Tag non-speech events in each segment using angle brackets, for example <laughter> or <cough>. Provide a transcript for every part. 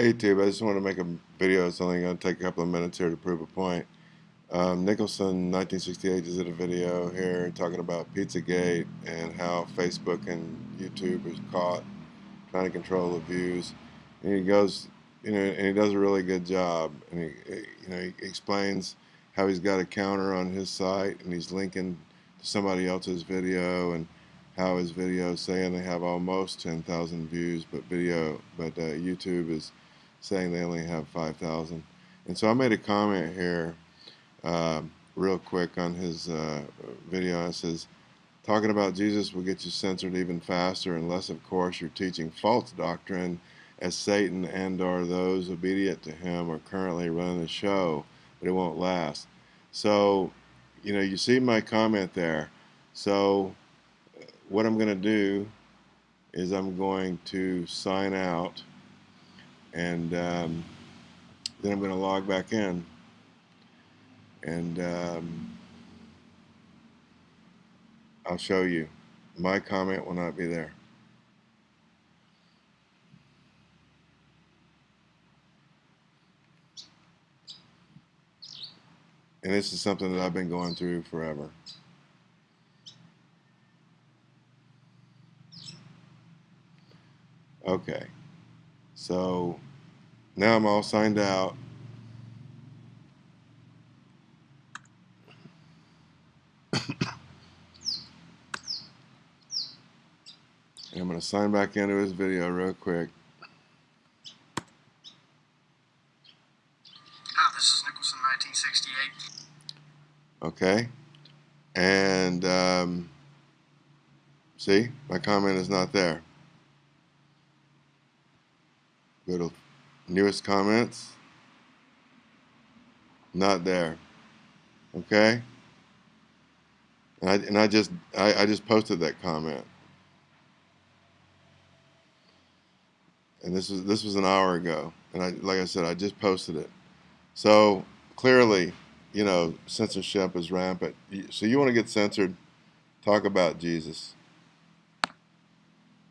Hey YouTube, I just want to make a video. It's only going to take a couple of minutes here to prove a point. Um, Nicholson, 1968, just did a video here talking about Pizzagate and how Facebook and YouTube is caught trying to control the views. And he goes, you know, and he does a really good job. And he, you know, he explains how he's got a counter on his site and he's linking to somebody else's video and how his videos saying they have almost 10,000 views, but video, but uh, YouTube is saying they only have 5,000. And so I made a comment here uh, real quick on his uh, video. It says, talking about Jesus will get you censored even faster unless, of course, you're teaching false doctrine as Satan and or those obedient to him are currently running the show, but it won't last. So, you know, you see my comment there. So what I'm going to do is I'm going to sign out and um, then I'm going to log back in. And um, I'll show you. My comment will not be there. And this is something that I've been going through forever. Okay so now I'm all signed out. and <coughs> I'm going to sign back into his video real quick. Hi, this is Nicholson 1968. Okay. And um, see, my comment is not there. Go to newest comments. Not there. Okay? And I, and I just I, I just posted that comment. And this was this was an hour ago. And I like I said, I just posted it. So clearly, you know, censorship is rampant. So you want to get censored, talk about Jesus.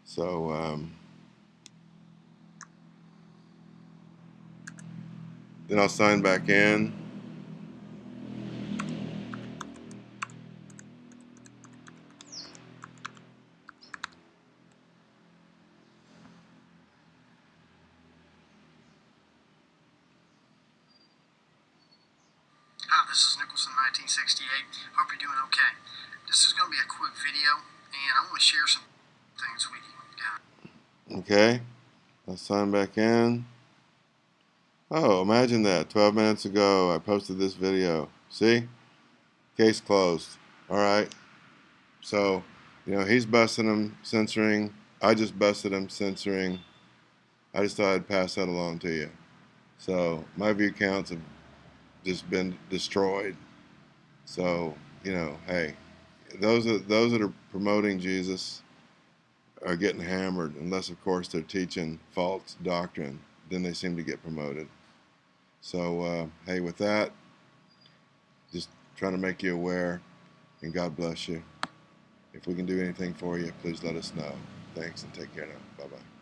So um, Then I'll sign back in. Hi, this is Nicholson 1968. Hope you're doing okay. This is going to be a quick video, and I want to share some things with you. Okay. I'll sign back in. Oh, imagine that. 12 minutes ago, I posted this video. See? Case closed. All right. So, you know, he's busting him, censoring. I just busted him, censoring. I just thought I'd pass that along to you. So, my view counts have just been destroyed. So, you know, hey, those are, those that are promoting Jesus are getting hammered, unless, of course, they're teaching false doctrine. Then they seem to get promoted. So, uh, hey, with that, just trying to make you aware, and God bless you. If we can do anything for you, please let us know. Thanks and take care now. Bye bye.